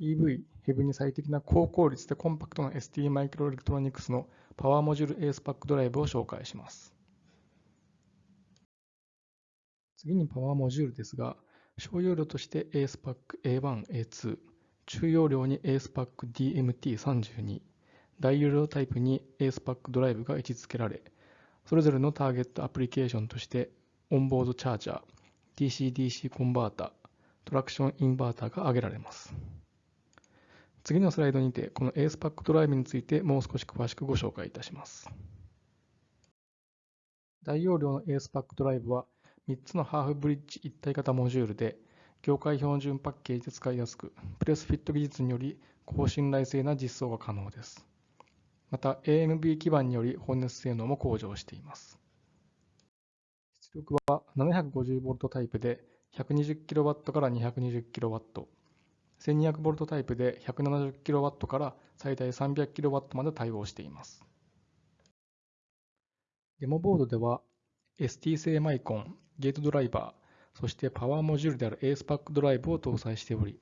EV、ヘブに最適な高効率でコンパクトな ST マイクロエレクトロニクスのパワーモジュール ASPAC ドライブを紹介します。次にパワーモジュールですが、小容量として ASPAC A1、A2、中容量に ASPAC DMT32、大容量タイプに ASPAC ドライブが位置づけられ、それぞれのターゲットアプリケーションとしてオンボードチャージャー、DC-DC コンバータ、トラクションインバータが挙げられます。次のスライドにて、この ASPAC ドライブについてもう少し詳しくご紹介いたします。大容量の ASPAC ドライブは3つのハーフブリッジ一体型モジュールで、業界標準パッケージで使いやすく、プレスフィット技術により高信頼性な実装が可能です。また AMB 基板により放熱性能も向上しています。出力は 750V タイプで 120kW から 220kW、1200V タイプで 170kW から最大 300kW まで対応しています。デモボードでは ST 製マイコン、ゲートドライバー、そしてパワーモジュールである ASPAC ドライブを搭載しており、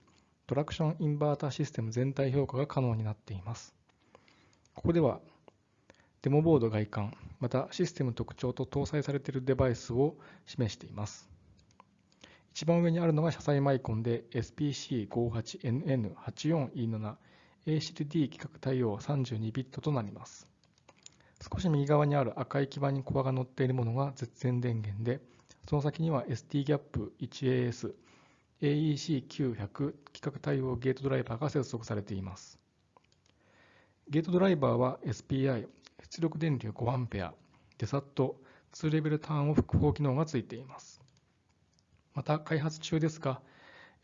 トラクションインバータシステム全体評価が可能になっています。ここではデモボード外観、またシステム特徴と搭載されているデバイスを示しています。一番上にあるのが車載マイコンで SPC58NN84E7 ACD 規格対応32ビットとなります。少し右側にある赤い基板にコアが乗っているものが絶縁電源で、その先には STGAP1AS AEC900 規格対応ゲートドライバーが接続されています。ゲートドライバーは SPI 出力電流 5A デサット2レベルターンオフ複合機能がついています。また開発中ですが、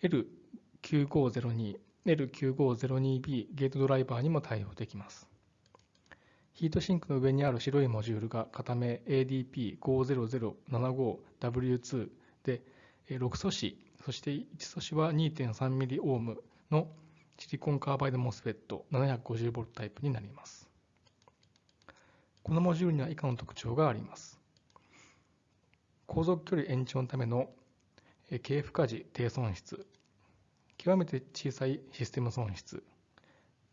L9502、L9502B ゲートドライバーにも対応できます。ヒートシンクの上にある白いモジュールが片目 ADP50075W2 で6素子、そして1素子は 2.3mΩ のシリコンカーバイド MOSFET 750V タイプになります。このモジュールには以下の特徴があります。航続距離延長のための軽負荷時低損失、極めて小さいシステム損失、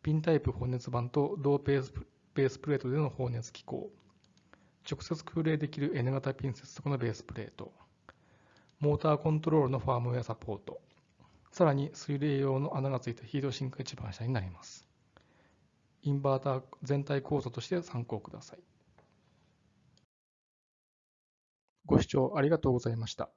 ピンタイプ放熱板と同ペースベースプレートでの放熱機構、直接空冷できる N 型ピン接続のベースプレート、モーターコントロールのファームウェアサポート、さらに水冷用の穴がついたヒートシンク一番下になります。インバーター全体構造として参考ください。ご視聴ありがとうございました。